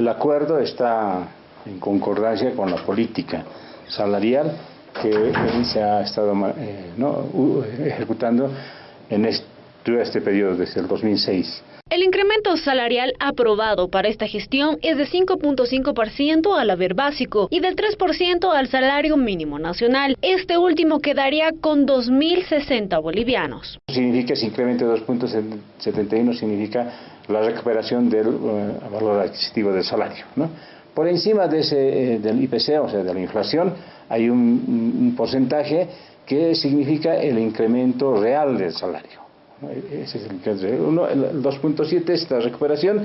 El acuerdo está en concordancia con la política salarial que se ha estado eh, ejecutando en este, este periodo desde el 2006. El incremento salarial aprobado para esta gestión es de 5.5% al haber básico y del 3% al salario mínimo nacional. Este último quedaría con 2.060 bolivianos. Significa ese incremento de 2.71 significa la recuperación del eh, valor adquisitivo del salario. Por encima de ese, eh, del IPC, o sea, de la inflación, hay un, porcentaje que significa el incremento real del salario. Ese es el, el 2.7 es la recuperación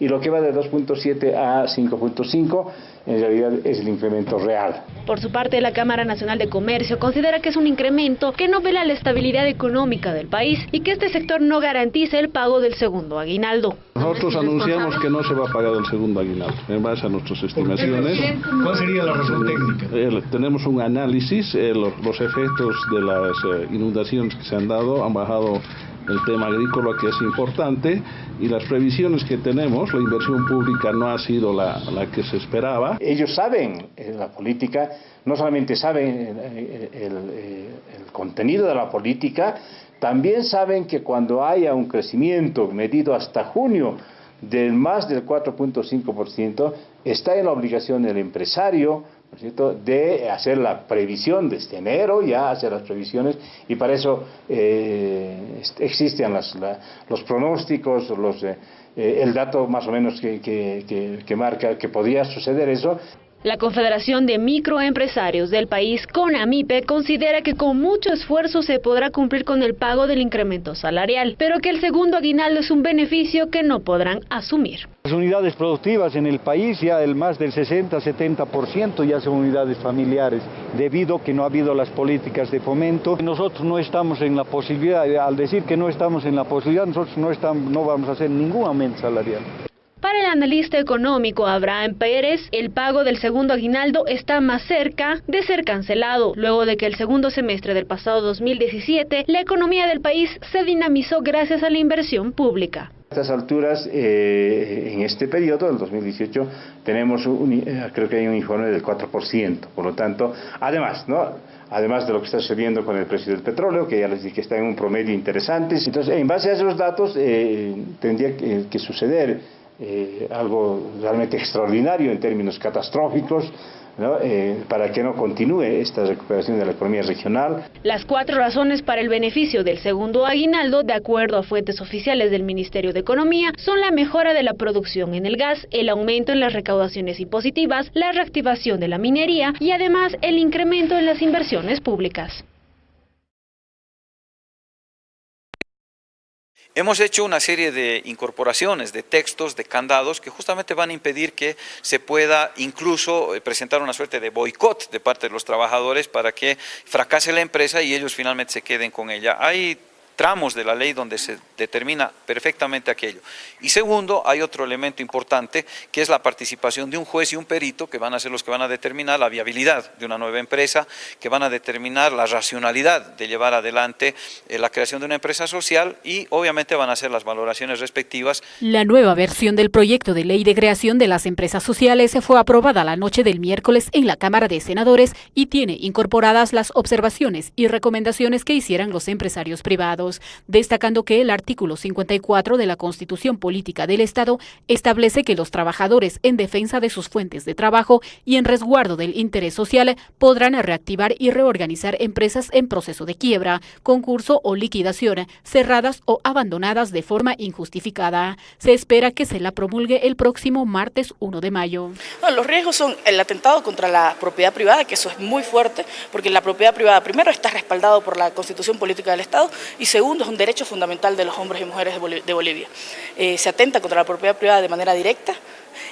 y lo que va de 2.7 a 5.5 en realidad es el incremento real. Por su parte, la Cámara Nacional de Comercio considera que es un incremento que no vela la estabilidad económica del país y que este sector no garantiza el pago del segundo aguinaldo. Nosotros anunciamos que no se va a pagar el segundo aguinaldo, en base a nuestras estimaciones. ¿Cuál sería la razón técnica? Eh, tenemos un análisis, eh, los, los, efectos de las eh, inundaciones que se han dado han bajado el tema agrícola que es importante y las previsiones que tenemos, la inversión pública no ha sido la, la que se esperaba. Ellos saben, eh, la política, no solamente saben eh, el, el, eh, el, contenido de la política, también saben que cuando haya un crecimiento medido hasta junio del más del 4.5%, está en la obligación del empresario de hacer la previsión de este enero, ya hacer las previsiones, y para eso eh, existen las, los pronósticos, los, eh, eh, el dato más o menos que, que, que marca que podría suceder eso, la Confederación de Microempresarios del país, CONAMIPE, considera que con mucho esfuerzo se podrá cumplir con el pago del incremento salarial, pero que el segundo aguinaldo es un beneficio que no podrán asumir. Las unidades productivas en el país, ya el más del 60-70% ya son unidades familiares, debido a que no ha habido las políticas de fomento. Nosotros no estamos en la posibilidad, al decir que no estamos en la posibilidad, nosotros no, estamos, no vamos a hacer ningún aumento salarial. Para el analista económico Abraham Pérez, el pago del segundo aguinaldo está más cerca de ser cancelado, luego de que el segundo semestre del pasado 2017 la economía del país se dinamizó gracias a la inversión pública. A estas alturas, eh, en este periodo, del 2018, tenemos, un, eh, creo que hay un informe del 4%, por lo tanto, además, ¿no? además de lo que está sucediendo con el precio del petróleo, que ya les dije que está en un promedio interesante. Entonces, en base a esos datos, eh, tendría que, que suceder eh, algo realmente extraordinario en términos catastróficos, eh, para que no continúe esta recuperación de la economía regional. Las cuatro razones para el beneficio del segundo aguinaldo, de acuerdo a fuentes oficiales del Ministerio de Economía, son la mejora de la producción en el gas, el aumento en las recaudaciones impositivas, la reactivación de la minería y además el incremento en las inversiones públicas. Hemos hecho una serie de incorporaciones, de textos, de candados, que justamente van a impedir que se pueda incluso eh, presentar una suerte de boicot de parte de los trabajadores para que fracase la empresa y ellos finalmente se queden con ella. Hay tramos de la ley donde se determina perfectamente aquello. Y segundo, hay otro elemento importante que es la participación de un juez y un perito que van a ser los que van a determinar la viabilidad de una nueva empresa, que van a determinar la racionalidad de llevar adelante eh, la creación de una empresa social y obviamente van a hacer las valoraciones respectivas. La nueva versión del proyecto de ley de creación de las empresas sociales fue aprobada la noche del miércoles en la Cámara de Senadores y tiene incorporadas las observaciones y recomendaciones que hicieran los empresarios privados destacando que el artículo 54 de la Constitución Política del Estado establece que los trabajadores en defensa de sus fuentes de trabajo y en resguardo del interés social podrán reactivar y reorganizar empresas en proceso de quiebra, concurso o liquidación, cerradas o abandonadas de forma injustificada. Se espera que se la promulgue el próximo martes 1 de mayo. los riesgos son el atentado contra la propiedad privada, que eso es muy fuerte, porque la propiedad privada primero está respaldado por la Constitución Política del Estado y segundo, es un derecho fundamental de los hombres y mujeres de Bolivia. Eh, se atenta contra la propiedad privada de manera directa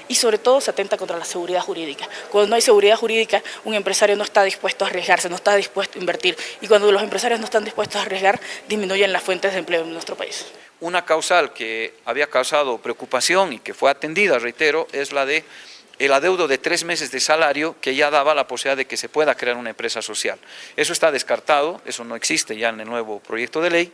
y sobre todo se atenta contra la seguridad jurídica. Cuando no hay seguridad jurídica, un empresario no está dispuesto a arriesgarse, no está dispuesto a invertir y cuando los empresarios no están dispuestos a arriesgar, disminuyen las fuentes de empleo en nuestro país. Una causal que había causado preocupación y que fue atendida, reitero, es la de el adeudo de tres meses de salario que ya daba la posibilidad de que se pueda crear una empresa social. Eso está descartado, eso no existe ya en el nuevo proyecto de ley.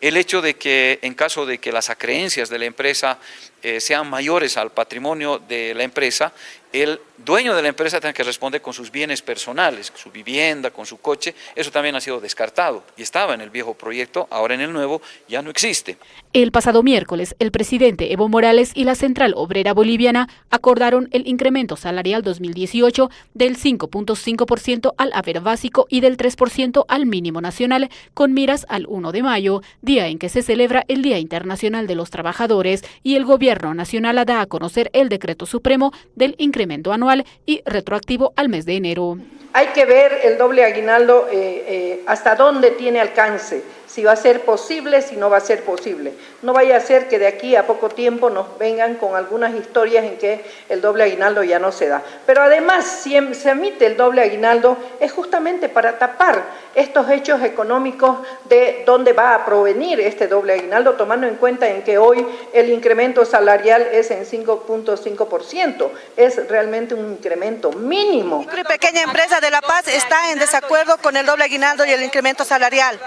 El hecho de que en caso de que las acreencias de la empresa eh, sean mayores al patrimonio de la empresa, el dueño de la empresa tiene que responder con sus bienes personales, su vivienda, con su coche, eso también ha sido descartado y estaba en el viejo proyecto, ahora en el nuevo ya no existe. El pasado miércoles, el presidente Evo Morales y la Central Obrera Boliviana acordaron el incremento salarial 2018 del 5.5% al haber básico y del 3% al mínimo nacional, con miras al 1 de mayo, día en que se celebra el Día Internacional de los Trabajadores y el Gobierno Nacional da a conocer el decreto supremo del incremento anual y retroactivo al mes de enero. Hay que ver el doble aguinaldo eh, eh, hasta dónde tiene alcance si va a ser posible, si no va a ser posible. No vaya a ser que de aquí a poco tiempo nos vengan con algunas historias en que el doble aguinaldo ya no se da. Pero además, si em, se emite el doble aguinaldo, es justamente para tapar estos hechos económicos de dónde va a provenir este doble aguinaldo, tomando en cuenta en que hoy el incremento salarial es en 5.5%. Es realmente un incremento mínimo. Y pequeña empresa de La Paz está en desacuerdo con el doble aguinaldo y el incremento salarial.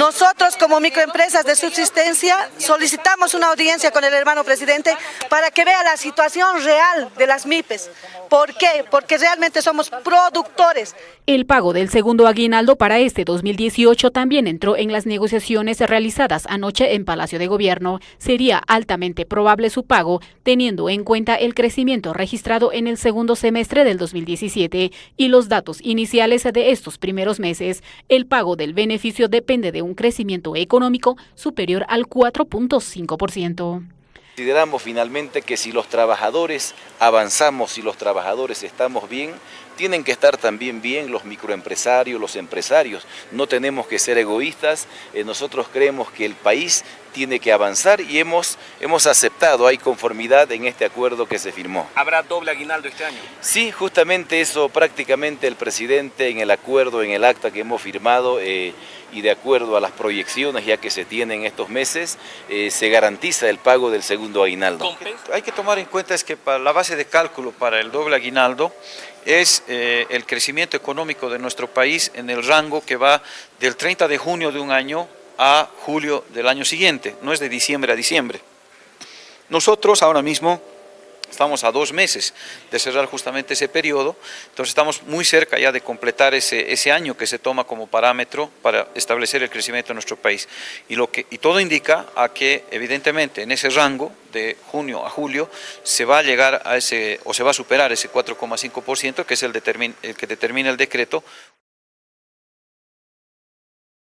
Nosotros como microempresas de subsistencia solicitamos una audiencia con el hermano presidente para que vea la situación real de las MIPES. ¿Por qué? Porque realmente somos productores. El pago del segundo aguinaldo para este 2018 también entró en las negociaciones realizadas anoche en Palacio de Gobierno. Sería altamente probable su pago, teniendo en cuenta el crecimiento registrado en el segundo semestre del 2017 y los datos iniciales de estos primeros meses. El pago del beneficio depende de un crecimiento económico superior al 4.5%. Consideramos finalmente que si los trabajadores avanzamos, si los trabajadores estamos bien, tienen que estar también bien los microempresarios, los empresarios. No tenemos que ser egoístas, eh, nosotros creemos que el país tiene que avanzar y hemos, hemos aceptado, hay conformidad en este acuerdo que se firmó. ¿Habrá doble aguinaldo este año? Sí, justamente eso prácticamente el presidente en el acuerdo, en el acta que hemos firmado eh, y de acuerdo a las proyecciones ya que se tienen estos meses, eh, se garantiza el pago del segundo aguinaldo. Hay que tomar en cuenta es que para la base de cálculo para el doble aguinaldo es eh, el crecimiento económico de nuestro país en el rango que va del 30 de junio de un año a julio del año siguiente, no es de diciembre a diciembre. Nosotros ahora mismo estamos a dos meses de cerrar justamente ese periodo, entonces estamos muy cerca ya de completar ese, ese año que se toma como parámetro para establecer el crecimiento de nuestro país. Y, lo que, y todo indica a que evidentemente en ese rango de junio a julio se va a llegar a ese, o se va a superar ese 4,5% que es el, el que determina el decreto